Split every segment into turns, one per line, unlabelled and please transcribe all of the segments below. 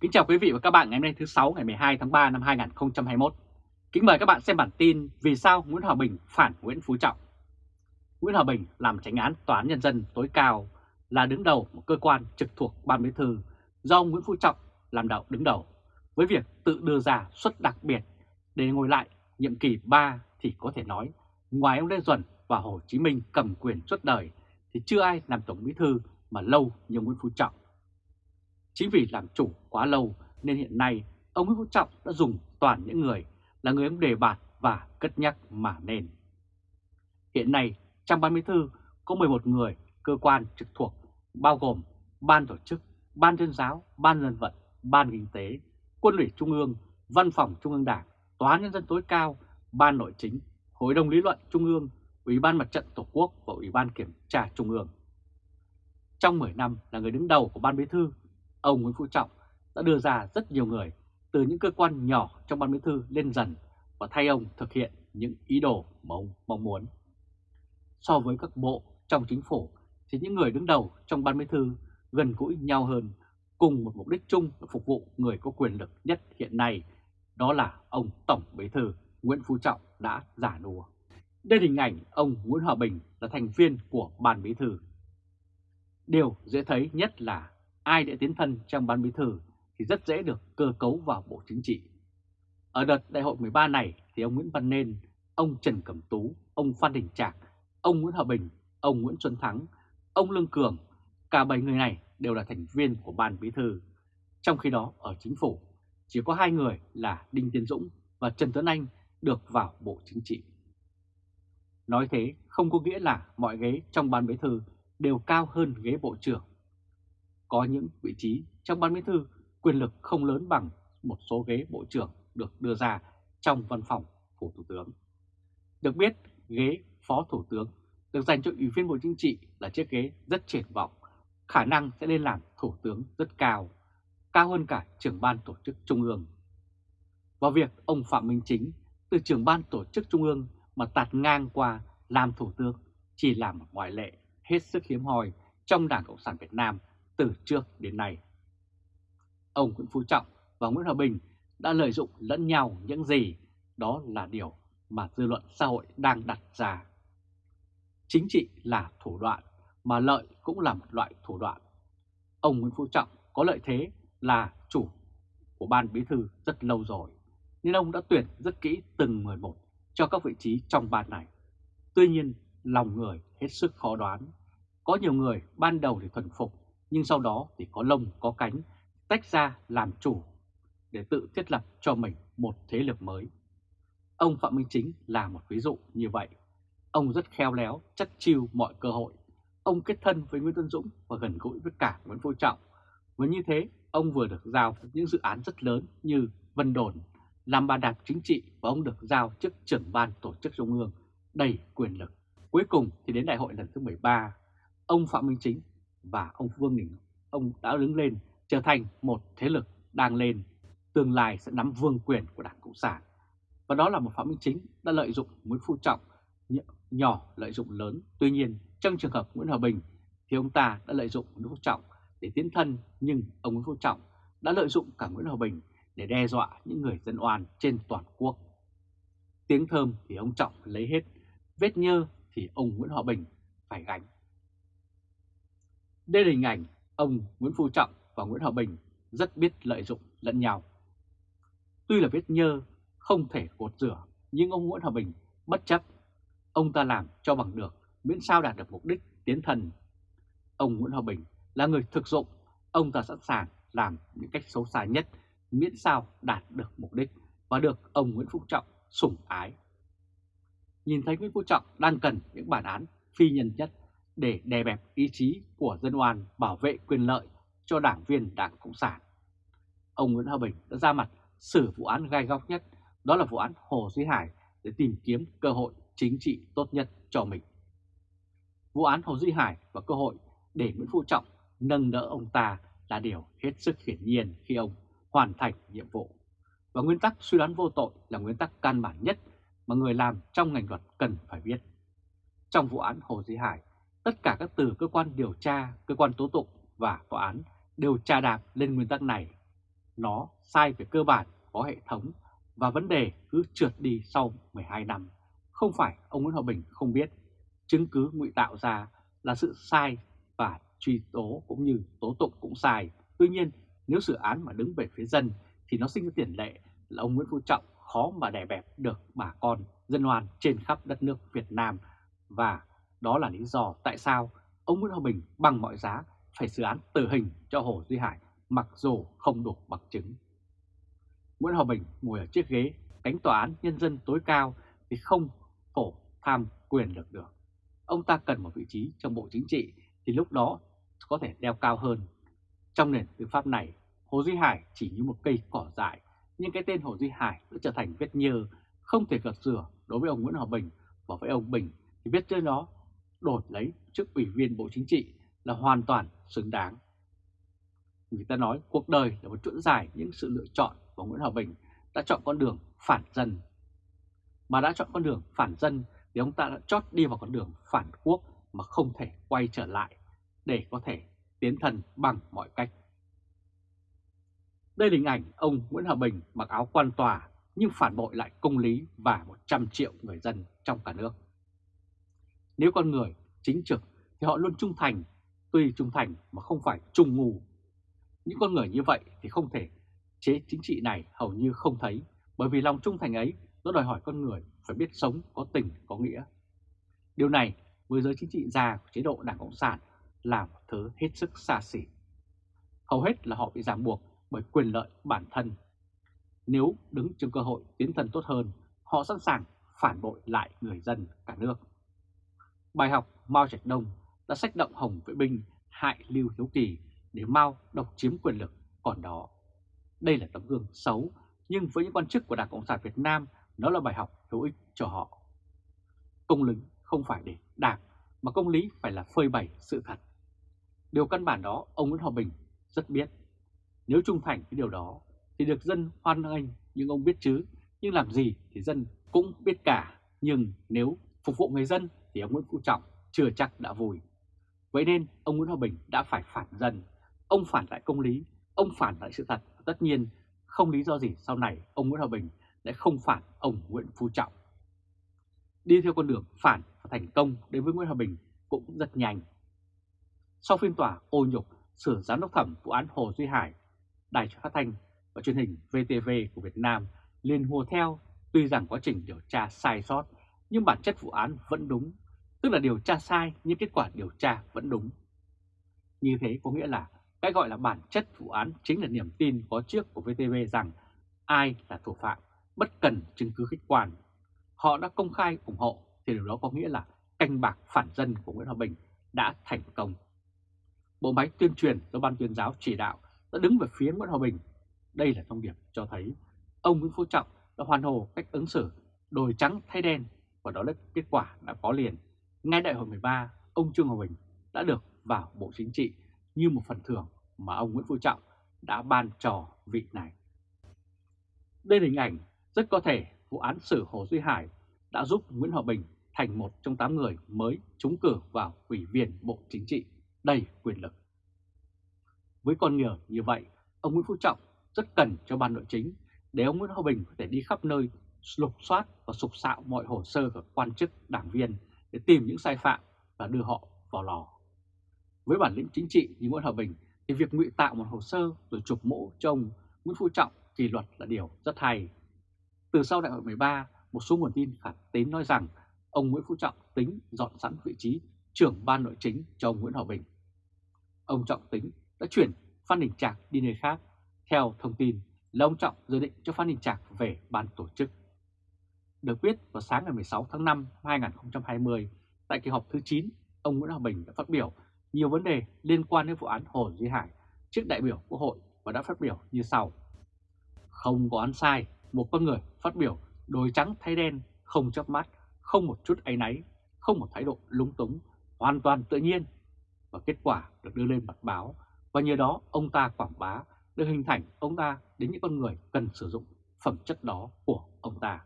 Kính chào quý vị và các bạn ngày hôm nay thứ 6 ngày 12 tháng 3 năm 2021. Kính mời các bạn xem bản tin Vì sao Nguyễn Hòa Bình phản Nguyễn Phú Trọng. Nguyễn Hòa Bình làm tránh án Tòa án Nhân dân tối cao là đứng đầu một cơ quan trực thuộc Ban Bí thư do ông Nguyễn Phú Trọng làm đạo đứng đầu, với việc tự đưa ra suất đặc biệt để ngồi lại nhiệm kỳ 3 thì có thể nói ngoài ông Lê Duẩn và Hồ Chí Minh cầm quyền suốt đời thì chưa ai làm Tổng Bí Thư mà lâu như Nguyễn Phú Trọng. Chính vì làm chủ quá lâu nên hiện nay ông Nguyễn Phú Trọng đã dùng toàn những người là người ông đề bạt và cất nhắc mà nên. Hiện nay trong ban bí thư có 11 người cơ quan trực thuộc bao gồm Ban tổ chức, Ban tuyên giáo, Ban dân vận, Ban kinh tế, Quân ủy Trung ương, Văn phòng Trung ương Đảng, Tòa án Nhân dân tối cao, Ban nội chính, Hội đồng lý luận Trung ương, Ủy ban Mặt trận Tổ quốc và Ủy ban Kiểm tra Trung ương. Trong 10 năm là người đứng đầu của Ban Bí thư, ông Nguyễn Phú Trọng đã đưa ra rất nhiều người từ những cơ quan nhỏ trong Ban Bí thư lên dần và thay ông thực hiện những ý đồ mà ông mong muốn. So với các bộ trong chính phủ thì những người đứng đầu trong Ban Bí thư gần gũi nhau hơn cùng một mục đích chung là phục vụ người có quyền lực nhất hiện nay, đó là ông Tổng Bí thư Nguyễn Phú Trọng đã giả đùa. Đây hình ảnh ông Nguyễn Hòa Bình là thành viên của Ban Bí thư. Điều dễ thấy nhất là ai đã tiến thân trong Ban Bí thư thì rất dễ được cơ cấu vào Bộ Chính trị. Ở đợt đại hội 13 này thì ông Nguyễn Văn Nên, ông Trần Cẩm Tú, ông Phan Đình Trạc, ông Nguyễn Hòa Bình, ông Nguyễn Xuân Thắng, ông Lương Cường, cả 7 người này đều là thành viên của Ban Bí thư. Trong khi đó ở chính phủ chỉ có hai người là Đinh Tiến Dũng và Trần Tuấn Anh được vào Bộ Chính trị. Nói thế không có nghĩa là mọi ghế trong ban bí thư đều cao hơn ghế bộ trưởng. Có những vị trí trong ban bí thư quyền lực không lớn bằng một số ghế bộ trưởng được đưa ra trong văn phòng phủ thủ tướng. Được biết, ghế phó thủ tướng được dành cho ủy viên Bộ Chính trị là chiếc ghế rất triển vọng, khả năng sẽ lên làm thủ tướng rất cao, cao hơn cả trưởng ban tổ chức trung ương. và việc ông Phạm Minh Chính từ trưởng ban tổ chức trung ương mà tạt ngang qua làm thủ tướng chỉ là một ngoại lệ hết sức hiếm hoi trong Đảng Cộng sản Việt Nam từ trước đến nay. Ông Nguyễn Phú Trọng và Nguyễn Hòa Bình đã lợi dụng lẫn nhau những gì, đó là điều mà dư luận xã hội đang đặt ra. Chính trị là thủ đoạn, mà lợi cũng là một loại thủ đoạn. Ông Nguyễn Phú Trọng có lợi thế là chủ của ban bí thư rất lâu rồi, nên ông đã tuyển rất kỹ từng 11 cho các vị trí trong ban này. Tuy nhiên, lòng người hết sức khó đoán. Có nhiều người ban đầu thì thuần phục, nhưng sau đó thì có lông có cánh, tách ra làm chủ để tự thiết lập cho mình một thế lực mới. Ông Phạm Minh Chính là một ví dụ như vậy. Ông rất khéo léo, chất chiêu mọi cơ hội. Ông kết thân với Nguyễn Tân Dũng và gần gũi với cả Nguyễn Phú Trọng. Và như thế, ông vừa được giao những dự án rất lớn như Vân Đồn, làm bàn đạp chính trị và ông được giao chức trưởng ban tổ chức trung ương đầy quyền lực. Cuối cùng thì đến đại hội lần thứ 13, ông Phạm Minh Chính và ông Vương Đình ông đã đứng lên trở thành một thế lực đang lên, tương lai sẽ nắm vương quyền của Đảng Cộng sản. Và đó là một Phạm Minh Chính đã lợi dụng Nguyễn Phú Trọng, nhỏ lợi dụng lớn. Tuy nhiên, trong trường hợp Nguyễn Hòa Bình thì ông ta đã lợi dụng Nguyễn Phú Trọng để tiến thân, nhưng ông Nguyễn Phú Trọng đã lợi dụng cả Nguyễn Hòa Bình để đe dọa những người dân oan trên toàn quốc. Tiếng thơm thì ông Trọng lấy hết, vết nhơ thì ông Nguyễn Hòa Bình phải gánh. Đây là hình ảnh ông Nguyễn Phú Trọng và Nguyễn Hòa Bình rất biết lợi dụng lẫn nhau. Tuy là vết nhơ không thể gột rửa, nhưng ông Nguyễn Hòa Bình bất chấp. Ông ta làm cho bằng được, miễn sao đạt được mục đích tiến thần. Ông Nguyễn Hòa Bình là người thực dụng, ông ta sẵn sàng làm những cách xấu xa nhất miễn sao đạt được mục đích và được ông Nguyễn Phú Trọng sủng ái. Nhìn thấy Nguyễn Phú Trọng đang cần những bản án phi nhân nhất để đè bẹp ý chí của dân oan bảo vệ quyền lợi cho đảng viên Đảng Cộng sản. Ông Nguyễn Hòa Bình đã ra mặt xử vụ án gai góc nhất, đó là vụ án Hồ Duy Hải để tìm kiếm cơ hội chính trị tốt nhất cho mình. Vụ án Hồ Duy Hải và cơ hội để Nguyễn Phú Trọng nâng đỡ ông ta là điều hết sức hiển nhiên khi ông hoàn thành nhiệm vụ. Và nguyên tắc suy đoán vô tội là nguyên tắc căn bản nhất mà người làm trong ngành luật cần phải biết. Trong vụ án Hồ Duy Hải, tất cả các từ cơ quan điều tra, cơ quan tố tụng và tòa án đều tra đạp lên nguyên tắc này. Nó sai về cơ bản, có hệ thống và vấn đề cứ trượt đi sau 12 năm. Không phải ông Nguyễn Hòa Bình không biết, chứng cứ ngụy tạo ra là sự sai và truy tố cũng như tố tụng cũng sai. Tuy nhiên, nếu dự án mà đứng về phía dân thì nó sinh ra tiền lệ là ông Nguyễn Phú Trọng khó mà đè bẹp được bà con dân oan trên khắp đất nước Việt Nam và đó là lý do tại sao ông Nguyễn Hòa Bình bằng mọi giá phải xử án tử hình cho Hồ Duy Hải mặc dù không đủ bằng chứng. Nguyễn Hòa Bình ngồi ở chiếc ghế cánh tòa án nhân dân tối cao thì không phổ tham quyền lực được. Ông ta cần một vị trí trong bộ chính trị thì lúc đó có thể đeo cao hơn. Trong nền tư pháp này, Hồ Duy Hải chỉ như một cây cỏ dại, nhưng cái tên Hồ Duy Hải đã trở thành vết nhơ, không thể gật rửa đối với ông Nguyễn Hòa Bình và với ông Bình thì vết trên đó đổi lấy chức ủy viên Bộ Chính trị là hoàn toàn xứng đáng. Người ta nói cuộc đời là một chuỗi dài những sự lựa chọn và Nguyễn Hòa Bình đã chọn con đường phản dân. Mà đã chọn con đường phản dân thì ông ta đã chót đi vào con đường phản quốc mà không thể quay trở lại để có thể tiến thần bằng mọi cách. Đây là hình ảnh ông Nguyễn Hòa Bình mặc áo quan tòa nhưng phản bội lại công lý và 100 triệu người dân trong cả nước. Nếu con người chính trực thì họ luôn trung thành, tuy trung thành mà không phải trung ngu. Những con người như vậy thì không thể chế chính trị này hầu như không thấy bởi vì lòng trung thành ấy nó đòi hỏi con người phải biết sống có tình có nghĩa. Điều này với giới chính trị già của chế độ Đảng Cộng sản là một thứ hết sức xa xỉ. Hầu hết là họ bị ràng buộc bởi quyền lợi bản thân. Nếu đứng trước cơ hội tiến thân tốt hơn, họ sẵn sàng phản bội lại người dân cả nước. Bài học Mao Trạch Đông đã sách động Hồng Vệ Binh hại Lưu Hiếu Kỳ để Mao độc chiếm quyền lực còn đó. Đây là tấm gương xấu, nhưng với những quan chức của Đảng Cộng sản Việt Nam, nó là bài học hữu ích cho họ. Công lý không phải để đảng, mà công lý phải là phơi bày sự thật. Điều căn bản đó ông Nguyễn Hòa Bình rất biết. Nếu trung thành với điều đó thì được dân hoan nghênh nhưng ông biết chứ, nhưng làm gì thì dân cũng biết cả. Nhưng nếu phục vụ người dân thì ông Nguyễn Phú Trọng chưa chắc đã vui. Vậy nên ông Nguyễn Hòa Bình đã phải phản dân, ông phản lại công lý, ông phản lại sự thật. Tất nhiên không lý do gì sau này ông Nguyễn Hòa Bình lại không phản ông Nguyễn Phú Trọng. Đi theo con đường phản và thành công đến với Nguyễn Hòa Bình cũng rất nhanh. Sau phiên tòa ô nhục sửa giám đốc thẩm vụ án Hồ Duy Hải, Đài phát thanh và truyền hình VTV của Việt Nam liền hùa theo tuy rằng quá trình điều tra sai sót nhưng bản chất vụ án vẫn đúng, tức là điều tra sai nhưng kết quả điều tra vẫn đúng. Như thế có nghĩa là cái gọi là bản chất vụ án chính là niềm tin có trước của VTV rằng ai là thủ phạm, bất cần chứng cứ khách quan. Họ đã công khai ủng hộ thì điều đó có nghĩa là canh bạc phản dân của Nguyễn Hòa Bình đã thành công. Bộ máy tuyên truyền do Ban tuyên giáo chỉ đạo đã đứng về phía Nguyễn Hòa Bình. Đây là thông điệp cho thấy ông Nguyễn Phú Trọng đã hoàn hồ cách ứng xử đồi trắng thay đen và đó là kết quả đã có liền. Ngay đại hội 13, ông Trương Hòa Bình đã được vào Bộ Chính trị như một phần thưởng mà ông Nguyễn Phú Trọng đã ban trò vị này. Đây là hình ảnh rất có thể vụ án xử Hồ Duy Hải đã giúp Nguyễn Hòa Bình thành một trong 8 người mới trúng cử vào Ủy viên Bộ Chính trị đầy quyền lực. Với con người như vậy, ông Nguyễn Phú Trọng rất cần cho ban nội chính để ông Nguyễn Hòa Bình có thể đi khắp nơi lục soát và sục sạo mọi hồ sơ của quan chức, đảng viên để tìm những sai phạm và đưa họ vào lò. Với bản lĩnh chính trị như Nguyễn Hòa Bình thì việc ngụy tạo một hồ sơ rồi chụp mũ cho ông Nguyễn Phú Trọng kỷ luật là điều rất hay. Từ sau đại hội 13, một số nguồn tin khả tín nói rằng ông Nguyễn Phú Trọng tính dọn sẵn vị trí trưởng ban nội chính cho ông Nguyễn Hòa Bình. Ông Trọng tính đã chuyển Phan Đình Trạc đi nơi khác. Theo thông tin là ông Trọng dự định cho Phan Đình Trạc về ban tổ chức. Được biết vào sáng ngày 16 tháng 5 năm 2020, tại kỳ họp thứ 9, ông Nguyễn Hòa Bình đã phát biểu nhiều vấn đề liên quan đến vụ án Hồ Duy Hải trước đại biểu Quốc hội và đã phát biểu như sau. Không có án sai, một con người phát biểu đôi trắng thay đen, không chớp mắt, không một chút áy náy, không một thái độ lúng túng, hoàn toàn tự nhiên. Và kết quả được đưa lên mặt báo và nhờ đó ông ta quảng bá được hình thành ông ta đến những con người cần sử dụng phẩm chất đó của ông ta.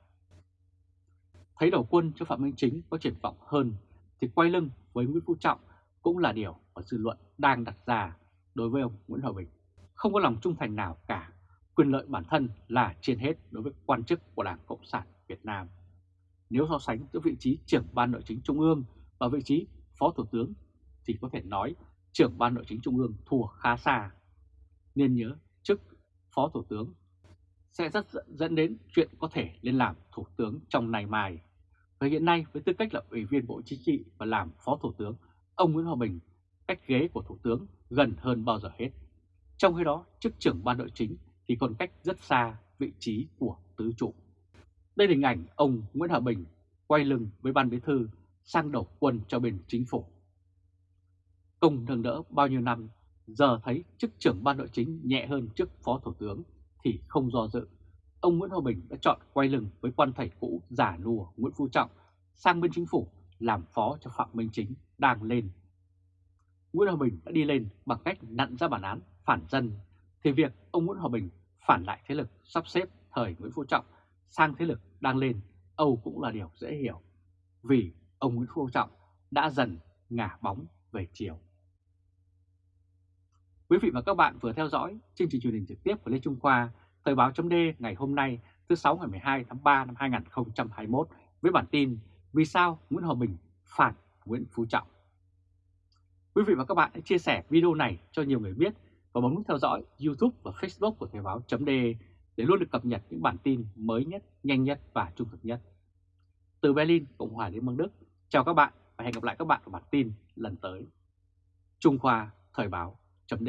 Thấy đầu quân cho Phạm Minh Chính có triển vọng hơn thì quay lưng với Nguyễn Phú Trọng cũng là điều mà dư luận đang đặt ra đối với ông Nguyễn Hòa Bình. Không có lòng trung thành nào cả, quyền lợi bản thân là trên hết đối với quan chức của Đảng Cộng sản Việt Nam. Nếu so sánh giữa vị trí trưởng ban nội chính trung ương và vị trí phó thủ tướng thì có thể nói trưởng ban nội chính trung ương thua khá xa. Nên nhớ chức phó thủ tướng sẽ rất dẫn đến chuyện có thể lên làm thủ tướng trong ngày mai. Và hiện nay với tư cách là ủy viên Bộ Chính trị và làm phó thủ tướng, ông Nguyễn Hòa Bình cách ghế của thủ tướng gần hơn bao giờ hết. Trong khi đó, chức trưởng ban nội chính thì còn cách rất xa vị trí của tứ trụ. Đây là hình ảnh ông Nguyễn Hòa Bình quay lưng với ban bí thư sang đầu quân cho bên chính phủ. Công nâng đỡ bao nhiêu năm, giờ thấy chức trưởng ban nội chính nhẹ hơn chức phó thủ tướng thì không do dự. Ông Nguyễn Hòa Bình đã chọn quay lưng với quan thầy cũ giả lùa Nguyễn Phú Trọng sang bên chính phủ làm phó cho Phạm Minh Chính đang lên. Nguyễn Hòa Bình đã đi lên bằng cách nặn ra bản án phản dân, thì việc ông Nguyễn Hòa Bình phản lại thế lực sắp xếp thời Nguyễn Phú Trọng sang thế lực đang lên, Âu cũng là điều dễ hiểu. Vì ông Nguyễn Phú Trọng đã dần ngả bóng về chiều. Quý vị và các bạn vừa theo dõi chương trình truyền hình trực tiếp của Lê Trung Khoa, Thời báo chấm ngày hôm nay thứ 6 ngày 12 tháng 3 năm 2021 với bản tin Vì sao Nguyễn Hòa Bình phản Nguyễn Phú Trọng. Quý vị và các bạn hãy chia sẻ video này cho nhiều người biết và bấm nút theo dõi YouTube và Facebook của Thời báo chấm để luôn được cập nhật những bản tin mới nhất, nhanh nhất và trung thực nhất. Từ Berlin, Cộng hòa Liên bang Đức, chào các bạn và hẹn gặp lại các bạn ở bản tin lần tới. Trung Khoa Thời báo chấm